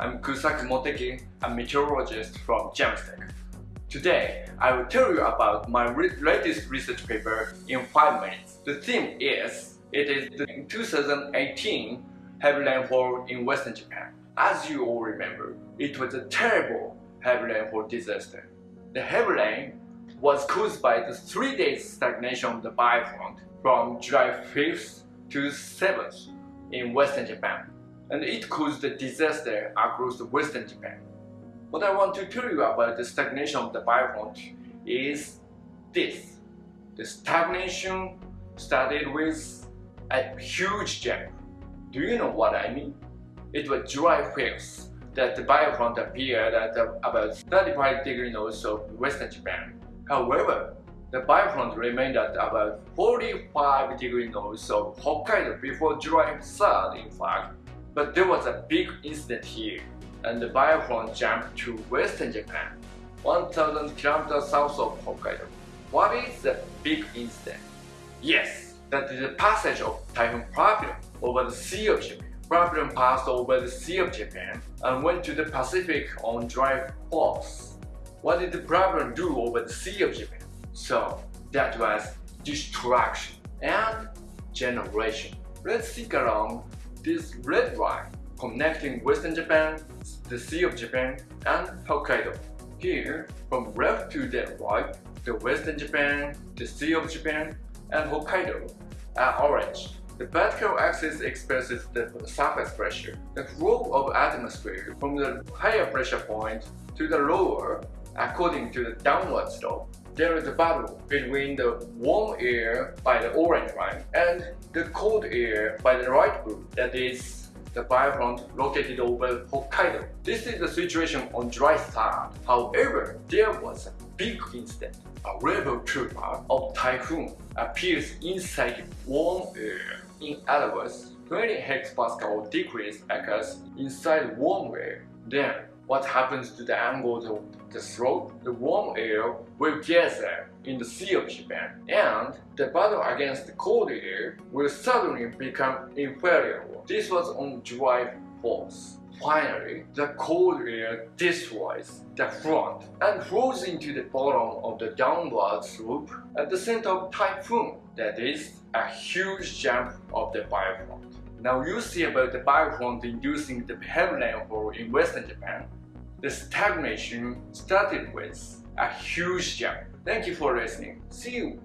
Yusaki Moteki, a meteorologist from JAMSTEC. Today, I will tell you about my re latest research paper in 5 minutes. The theme is, it is the 2018 heavy rainfall in western Japan. As you all remember, it was a terrible heavy rainfall disaster. The heavy rain was caused by the 3 days stagnation of the Baiu front from July 5th to 7th in western Japan and it caused a disaster across western Japan. What I want to tell you about the stagnation of the Baiu front is this. The stagnation started with a huge jump. Do you know what I mean? It was July 5th that the Baiu front appeared at about 35 degrees north of western Japan. However, the Baiu front remained at about 45 degrees north of Hokkaido before July 3rd in fact but there was a big incident here, and the Baiu front jumped to western Japan, 1000 kilometers south of Hokkaido. What is the big incident? Yes, that is the passage of Typhoon Prapiroon over the Sea of Japan. Prapiroon passed over the Sea of Japan and went to the Pacific on July 4th. What did the Prapiroon do over the Sea of Japan? So, that was destruction and generation. Let's think along this red line connecting Western Japan, the Sea of Japan, and Hokkaido. Here, from left to the right, the Western Japan, the Sea of Japan, and Hokkaido are orange. The vertical axis expresses the surface pressure, the flow of atmosphere from the higher pressure point to the lower according to the downward slope. There is a battle between the warm air by the orange line and the cold air by the light blue, that is the Baiu front located over Hokkaido. This is the situation on dry 3rd. However, there was a big incident. A rebel trooper of typhoon appears inside warm air. In other words, 20 hectopascal decrease occurs inside warm air. Then, what happens to the angle of the slope? The warm air will gather in the Sea of Japan, and the battle against the cold air will suddenly become inferior. This was on July 4th. Finally, the cold air destroys the front and flows into the bottom of the downward slope at the center of typhoon. That is a huge jump of the Baiu front. Now you see about the Baiu front inducing the heavy rainfall in western Japan. The stagnation started with a huge jump. Thank you for listening. See you